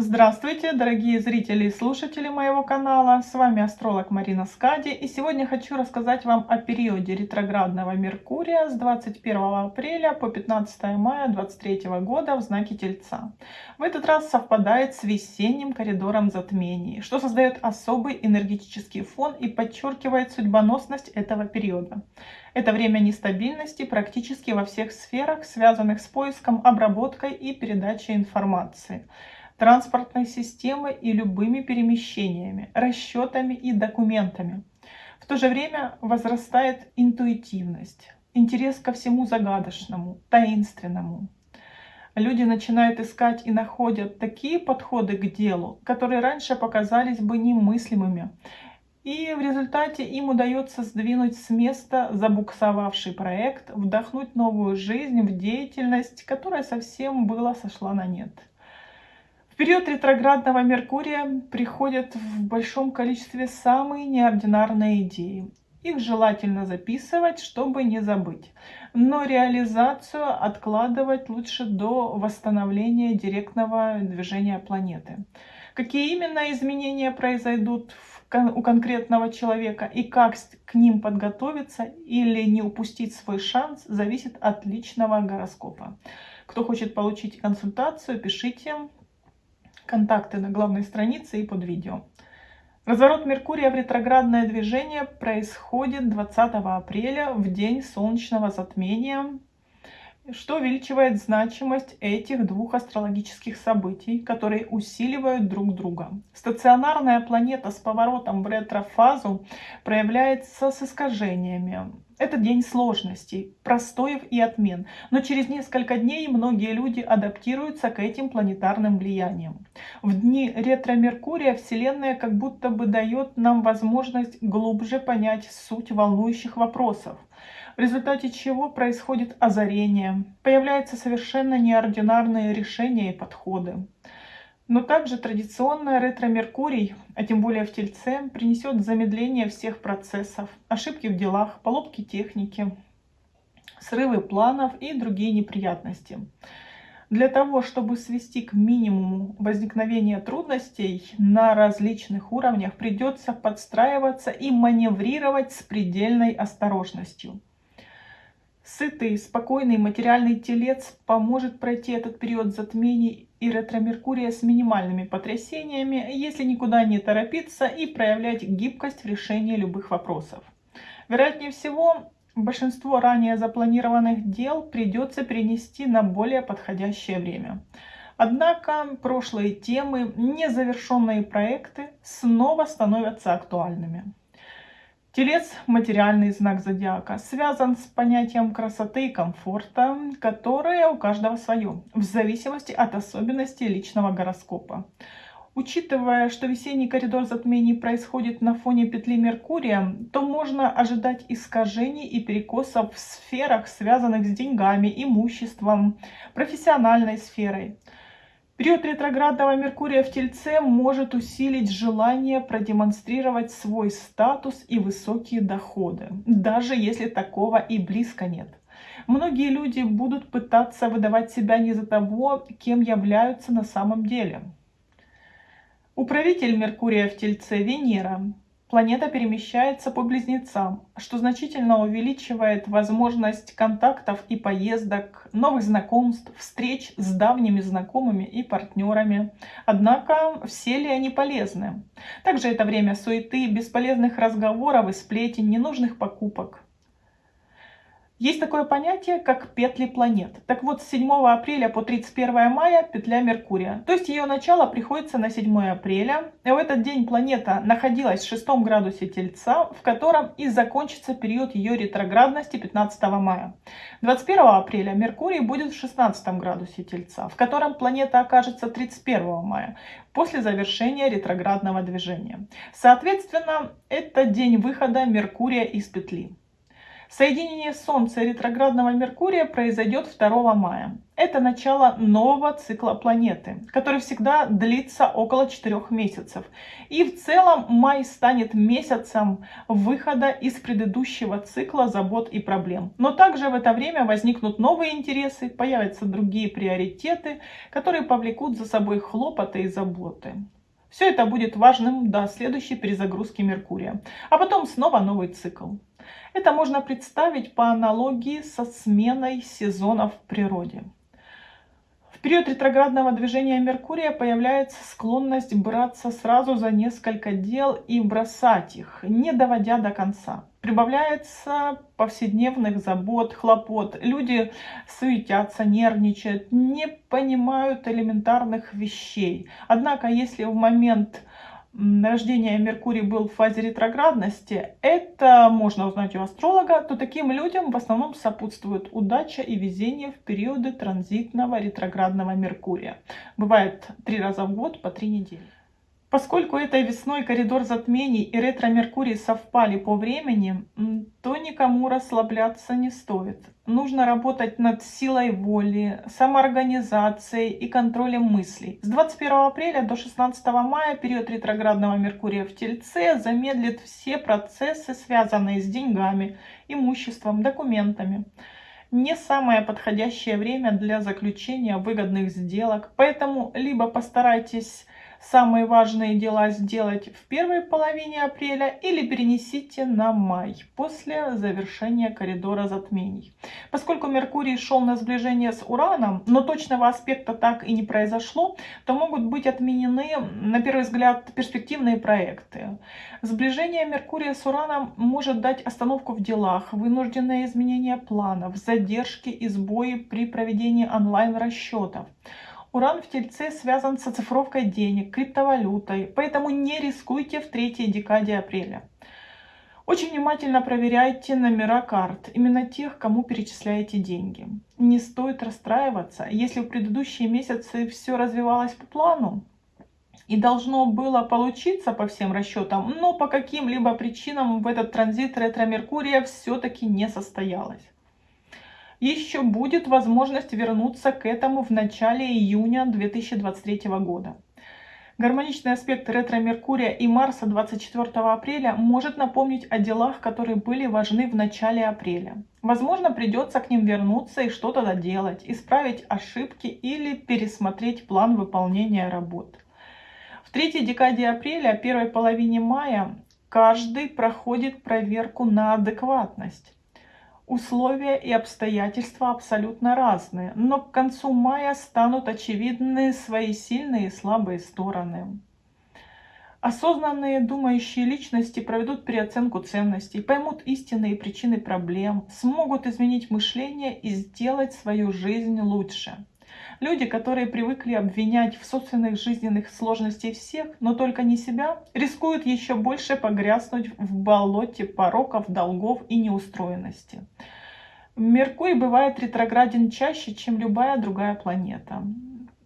Здравствуйте, дорогие зрители и слушатели моего канала. С вами астролог Марина Скади. И сегодня хочу рассказать вам о периоде ретроградного Меркурия с 21 апреля по 15 мая 2023 года в знаке Тельца. В этот раз совпадает с весенним коридором затмений, что создает особый энергетический фон и подчеркивает судьбоносность этого периода. Это время нестабильности практически во всех сферах, связанных с поиском, обработкой и передачей информации транспортной системы и любыми перемещениями, расчетами и документами. В то же время возрастает интуитивность, интерес ко всему загадочному, таинственному. Люди начинают искать и находят такие подходы к делу, которые раньше показались бы немыслимыми. И в результате им удается сдвинуть с места забуксовавший проект, вдохнуть новую жизнь в деятельность, которая совсем была сошла на нет период ретроградного Меркурия приходят в большом количестве самые неординарные идеи. Их желательно записывать, чтобы не забыть. Но реализацию откладывать лучше до восстановления директного движения планеты. Какие именно изменения произойдут у конкретного человека и как к ним подготовиться или не упустить свой шанс, зависит от личного гороскопа. Кто хочет получить консультацию, пишите контакты на главной странице и под видео. Разворот Меркурия в ретроградное движение происходит 20 апреля в день солнечного затмения, что увеличивает значимость этих двух астрологических событий, которые усиливают друг друга. Стационарная планета с поворотом в ретрофазу проявляется с искажениями, это день сложностей, простоев и отмен, но через несколько дней многие люди адаптируются к этим планетарным влияниям. В дни ретро-Меркурия Вселенная как будто бы дает нам возможность глубже понять суть волнующих вопросов, в результате чего происходит озарение, появляются совершенно неординарные решения и подходы. Но также традиционная ретро-меркурий, а тем более в Тельце, принесет замедление всех процессов, ошибки в делах, поломки техники, срывы планов и другие неприятности. Для того, чтобы свести к минимуму возникновение трудностей на различных уровнях, придется подстраиваться и маневрировать с предельной осторожностью. Сытый, спокойный материальный телец поможет пройти этот период затмений и ретро-меркурия с минимальными потрясениями, если никуда не торопиться и проявлять гибкость в решении любых вопросов. Вероятнее всего, большинство ранее запланированных дел придется перенести на более подходящее время. Однако прошлые темы, незавершенные проекты снова становятся актуальными. Телец – материальный знак зодиака, связан с понятием красоты и комфорта, которое у каждого свое, в зависимости от особенностей личного гороскопа. Учитывая, что весенний коридор затмений происходит на фоне петли Меркурия, то можно ожидать искажений и перекосов в сферах, связанных с деньгами, имуществом, профессиональной сферой. Период ретроградного Меркурия в Тельце может усилить желание продемонстрировать свой статус и высокие доходы, даже если такого и близко нет. Многие люди будут пытаться выдавать себя не за того, кем являются на самом деле. Управитель Меркурия в Тельце Венера Планета перемещается по близнецам, что значительно увеличивает возможность контактов и поездок, новых знакомств, встреч с давними знакомыми и партнерами. Однако все ли они полезны? Также это время суеты, бесполезных разговоров и сплетен, ненужных покупок. Есть такое понятие, как петли планет. Так вот, с 7 апреля по 31 мая петля Меркурия. То есть ее начало приходится на 7 апреля. И в этот день планета находилась в 6 градусе Тельца, в котором и закончится период ее ретроградности 15 мая. 21 апреля Меркурий будет в 16 градусе Тельца, в котором планета окажется 31 мая, после завершения ретроградного движения. Соответственно, это день выхода Меркурия из петли. Соединение Солнца и ретроградного Меркурия произойдет 2 мая. Это начало нового цикла планеты, который всегда длится около 4 месяцев. И в целом май станет месяцем выхода из предыдущего цикла забот и проблем. Но также в это время возникнут новые интересы, появятся другие приоритеты, которые повлекут за собой хлопоты и заботы. Все это будет важным до следующей перезагрузки Меркурия. А потом снова новый цикл. Это можно представить по аналогии со сменой сезонов в природе. В период ретроградного движения Меркурия появляется склонность браться сразу за несколько дел и бросать их, не доводя до конца. Прибавляется повседневных забот, хлопот. Люди суетятся, нервничают, не понимают элементарных вещей. Однако, если в момент рождения Меркурий был в фазе ретроградности, это можно узнать у астролога, то таким людям в основном сопутствует удача и везение в периоды транзитного ретроградного Меркурия. Бывает три раза в год по три недели. Поскольку этой весной коридор затмений и ретро-меркурий совпали по времени, то никому расслабляться не стоит. Нужно работать над силой воли, самоорганизацией и контролем мыслей. С 21 апреля до 16 мая период ретроградного Меркурия в Тельце замедлит все процессы, связанные с деньгами, имуществом, документами не самое подходящее время для заключения выгодных сделок, поэтому либо постарайтесь самые важные дела сделать в первой половине апреля или перенесите на май после завершения коридора затмений. Поскольку Меркурий шел на сближение с Ураном, но точного аспекта так и не произошло, то могут быть отменены, на первый взгляд, перспективные проекты. Сближение Меркурия с Ураном может дать остановку в делах, вынужденное изменение планов, задержки и сбои при проведении онлайн-расчетов. Уран в Тельце связан с оцифровкой денег, криптовалютой, поэтому не рискуйте в третьей декаде апреля. Очень внимательно проверяйте номера карт, именно тех, кому перечисляете деньги. Не стоит расстраиваться, если в предыдущие месяцы все развивалось по плану и должно было получиться по всем расчетам, но по каким-либо причинам в этот транзит ретро-меркурия все-таки не состоялось еще будет возможность вернуться к этому в начале июня 2023 года. Гармоничный аспект ретро-Меркурия и Марса 24 апреля может напомнить о делах, которые были важны в начале апреля. Возможно, придется к ним вернуться и что-то доделать, исправить ошибки или пересмотреть план выполнения работ. В третьей декаде апреля, первой половине мая, каждый проходит проверку на адекватность. Условия и обстоятельства абсолютно разные, но к концу мая станут очевидны свои сильные и слабые стороны. Осознанные думающие личности проведут переоценку ценностей, поймут истинные причины проблем, смогут изменить мышление и сделать свою жизнь лучше. Люди, которые привыкли обвинять в собственных жизненных сложностях всех, но только не себя, рискуют еще больше погрязнуть в болоте пороков, долгов и неустроенности. Меркурий бывает ретрограден чаще, чем любая другая планета.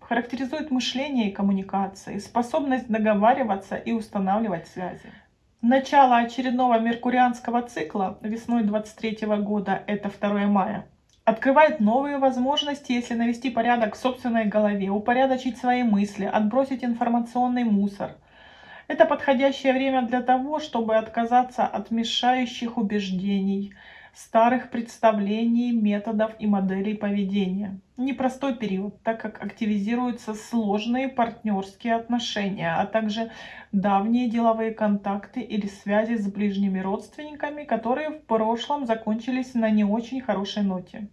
Характеризует мышление и коммуникации, способность договариваться и устанавливать связи. Начало очередного меркурианского цикла весной 23 года, это 2 мая, открывает новые возможности, если навести порядок в собственной голове, упорядочить свои мысли, отбросить информационный мусор. Это подходящее время для того, чтобы отказаться от мешающих убеждений, старых представлений, методов и моделей поведения. Непростой период, так как активизируются сложные партнерские отношения, а также давние деловые контакты или связи с ближними родственниками, которые в прошлом закончились на не очень хорошей ноте.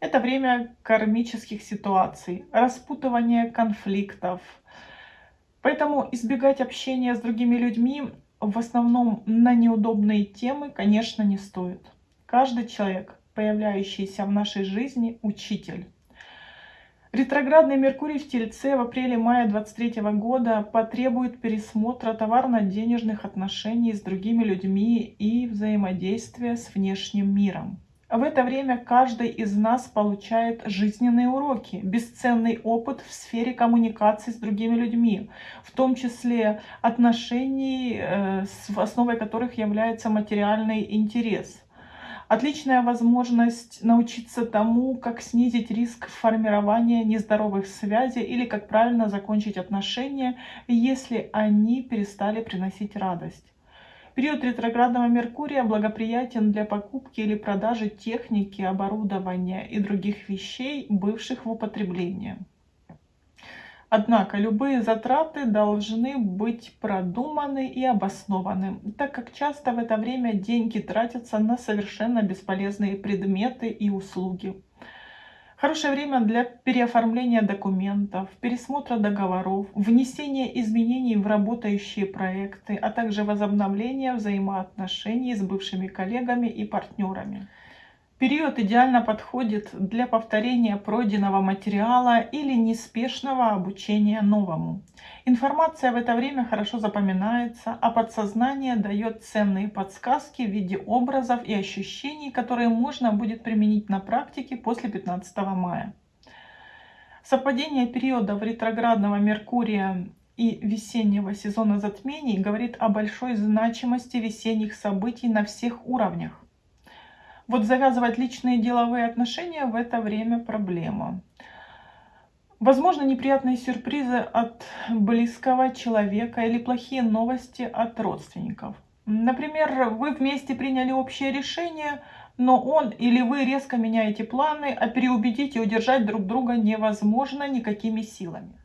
Это время кармических ситуаций, распутывания конфликтов. Поэтому избегать общения с другими людьми в основном на неудобные темы, конечно, не стоит. Каждый человек, появляющийся в нашей жизни, учитель. Ретроградный Меркурий в Тельце в апреле-мае 23 года потребует пересмотра товарно-денежных отношений с другими людьми и взаимодействия с внешним миром. В это время каждый из нас получает жизненные уроки, бесценный опыт в сфере коммуникации с другими людьми, в том числе отношений, э, основой которых является материальный интерес. Отличная возможность научиться тому, как снизить риск формирования нездоровых связей или как правильно закончить отношения, если они перестали приносить радость. Период ретроградного Меркурия благоприятен для покупки или продажи техники, оборудования и других вещей, бывших в употреблении. Однако любые затраты должны быть продуманы и обоснованы, так как часто в это время деньги тратятся на совершенно бесполезные предметы и услуги. Хорошее время для переоформления документов, пересмотра договоров, внесения изменений в работающие проекты, а также возобновления взаимоотношений с бывшими коллегами и партнерами. Период идеально подходит для повторения пройденного материала или неспешного обучения новому. Информация в это время хорошо запоминается, а подсознание дает ценные подсказки в виде образов и ощущений, которые можно будет применить на практике после 15 мая. Совпадение периодов ретроградного Меркурия и весеннего сезона затмений говорит о большой значимости весенних событий на всех уровнях. Вот завязывать личные деловые отношения в это время проблема. Возможно, неприятные сюрпризы от близкого человека или плохие новости от родственников. Например, вы вместе приняли общее решение, но он или вы резко меняете планы, а переубедить и удержать друг друга невозможно никакими силами.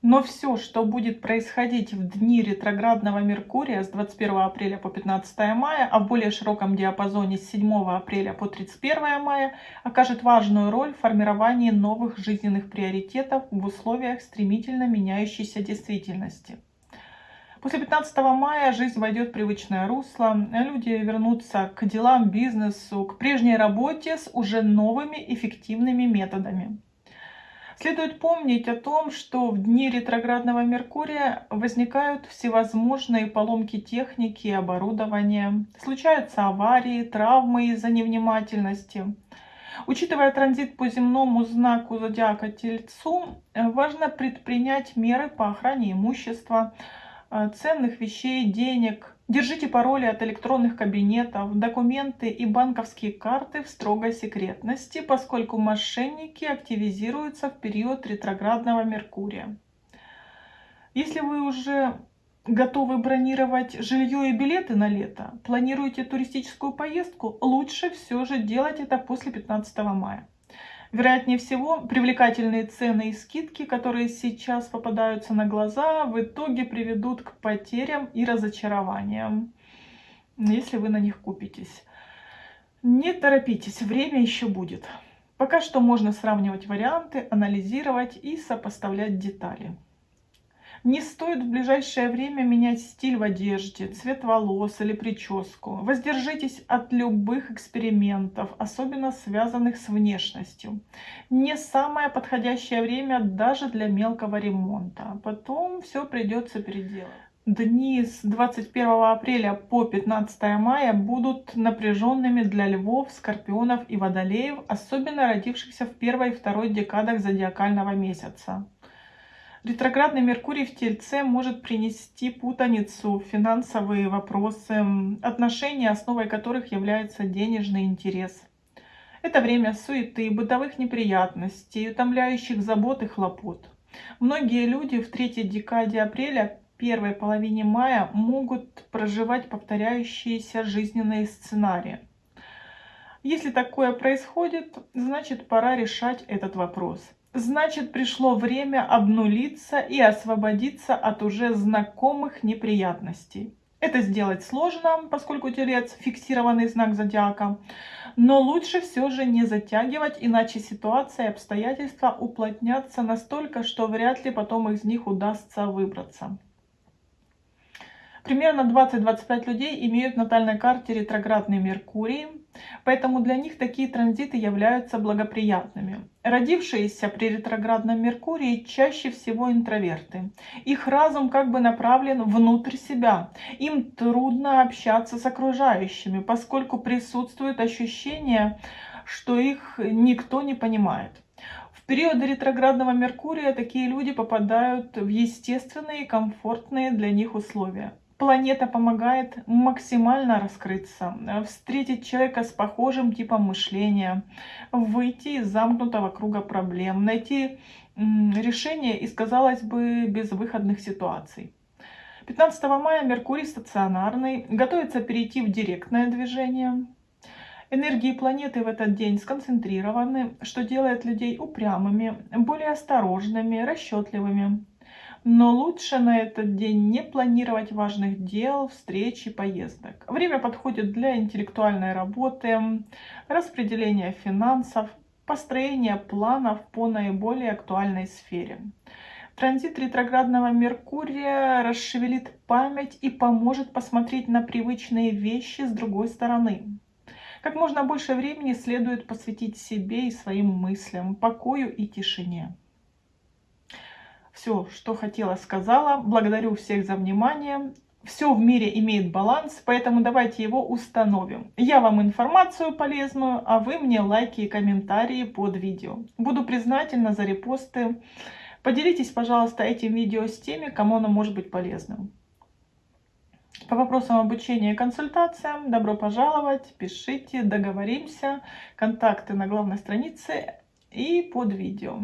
Но все, что будет происходить в дни ретроградного Меркурия с 21 апреля по 15 мая, а в более широком диапазоне с 7 апреля по 31 мая, окажет важную роль в формировании новых жизненных приоритетов в условиях стремительно меняющейся действительности. После 15 мая жизнь войдет в привычное русло, люди вернутся к делам, бизнесу, к прежней работе с уже новыми эффективными методами. Следует помнить о том, что в дни ретроградного Меркурия возникают всевозможные поломки техники и оборудования, случаются аварии, травмы из-за невнимательности. Учитывая транзит по земному знаку зодиака Тельцу, важно предпринять меры по охране имущества, э, ценных вещей, денег, Держите пароли от электронных кабинетов, документы и банковские карты в строгой секретности, поскольку мошенники активизируются в период ретроградного Меркурия. Если вы уже готовы бронировать жилье и билеты на лето, планируете туристическую поездку, лучше все же делать это после 15 мая. Вероятнее всего, привлекательные цены и скидки, которые сейчас попадаются на глаза, в итоге приведут к потерям и разочарованиям, если вы на них купитесь. Не торопитесь, время еще будет. Пока что можно сравнивать варианты, анализировать и сопоставлять детали. Не стоит в ближайшее время менять стиль в одежде, цвет волос или прическу. Воздержитесь от любых экспериментов, особенно связанных с внешностью. Не самое подходящее время даже для мелкого ремонта. Потом все придется переделать. Дни с 21 апреля по 15 мая будут напряженными для львов, скорпионов и водолеев, особенно родившихся в первой и второй декадах зодиакального месяца. Ретроградный Меркурий в Тельце может принести путаницу, финансовые вопросы, отношения, основой которых является денежный интерес. Это время суеты, бытовых неприятностей, утомляющих забот и хлопот. Многие люди в третьей декаде апреля, первой половине мая могут проживать повторяющиеся жизненные сценарии. Если такое происходит, значит пора решать этот вопрос. Значит, пришло время обнулиться и освободиться от уже знакомых неприятностей. Это сделать сложно, поскольку телец – фиксированный знак зодиака, но лучше все же не затягивать, иначе ситуация и обстоятельства уплотнятся настолько, что вряд ли потом из них удастся выбраться. Примерно 20-25 людей имеют в натальной карте ретроградный Меркурий, поэтому для них такие транзиты являются благоприятными. Родившиеся при ретроградном Меркурии чаще всего интроверты. Их разум как бы направлен внутрь себя. Им трудно общаться с окружающими, поскольку присутствует ощущение, что их никто не понимает. В периоды ретроградного Меркурия такие люди попадают в естественные и комфортные для них условия. Планета помогает максимально раскрыться, встретить человека с похожим типом мышления, выйти из замкнутого круга проблем, найти решение из, казалось бы, безвыходных ситуаций. 15 мая Меркурий стационарный, готовится перейти в директное движение. Энергии планеты в этот день сконцентрированы, что делает людей упрямыми, более осторожными, расчетливыми. Но лучше на этот день не планировать важных дел, встреч и поездок. Время подходит для интеллектуальной работы, распределения финансов, построения планов по наиболее актуальной сфере. Транзит ретроградного Меркурия расшевелит память и поможет посмотреть на привычные вещи с другой стороны. Как можно больше времени следует посвятить себе и своим мыслям, покою и тишине. Все, что хотела, сказала. Благодарю всех за внимание. Все в мире имеет баланс, поэтому давайте его установим. Я вам информацию полезную, а вы мне лайки и комментарии под видео. Буду признательна за репосты. Поделитесь, пожалуйста, этим видео с теми, кому оно может быть полезным. По вопросам обучения и консультациям добро пожаловать, пишите, договоримся. Контакты на главной странице и под видео.